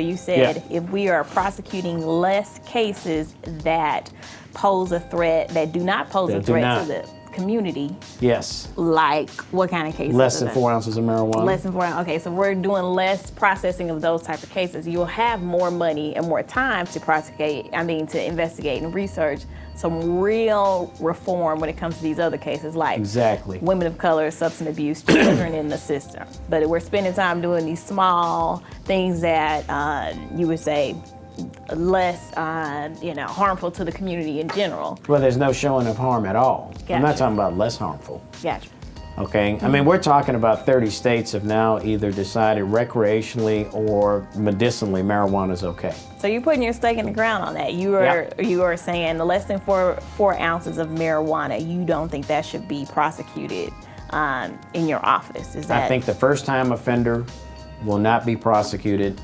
So you said if we are prosecuting less cases that pose a threat, that do not pose a That do threat to the community, Yes. like what kind of cases? Less than four ounces of marijuana. Less than four. Okay, so we're doing less processing of those type of cases. You'll have more money and more time to prosecute. I mean, to investigate and research some real reform when it comes to these other cases, like Exactly. women of color, substance abuse, children in the system. But we're spending time doing these small things that uh, you would say less, uh, you know, harmful to the community in general. Well, there's no showing of harm at all. I'm not talking about less harmful. Gotcha. Okay, I mean, we're talking about 30 states have now either decided recreationally or medicinally marijuana is okay. So you're putting your stake in the ground on that. You are you are saying the less than four four ounces of marijuana. You don't think that should be prosecuted um, in your office? Is that? I think the first time offender will not be prosecuted,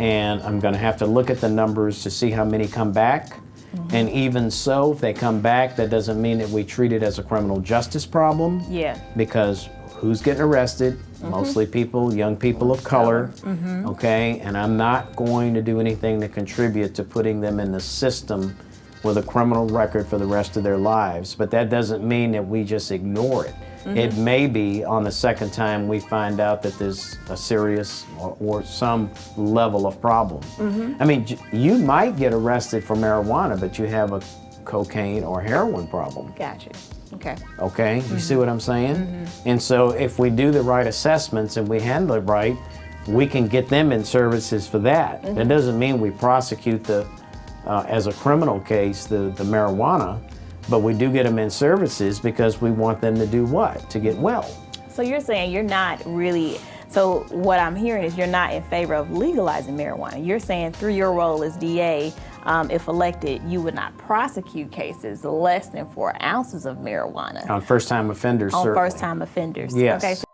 and I'm going to have to look at the numbers to see how many come back. Mm-hmm. And even so, if they come back, that doesn't mean that we treat it as a criminal justice problem. Yeah. because who's getting arrested? Mostly people, young people of color, okay? And I'm not going to do anything to contribute to putting them in the system with a criminal record for the rest of their lives. But that doesn't mean that we just ignore it. It may be on the second time we find out that there's a serious or, or some level of problem. Mm-hmm. I mean, you might get arrested for marijuana, but you have a cocaine or heroin problem. Gotcha. Okay. Okay, you mm-hmm. see what I'm saying? Mm-hmm. And so if we do the right assessments and we handle it right, we can get them in services for that. That doesn't mean we prosecute the, uh, as a criminal case, the, the marijuana, but we do get them in services because we want them to do what? To get well. So you're saying you're not really. So what I'm hearing is you're not in favor of legalizing marijuana. You're saying through your role as DA, um, if elected, you would not prosecute cases less than four ounces of marijuana On first-time offenders, on first-time offenders. Yes. Okay. So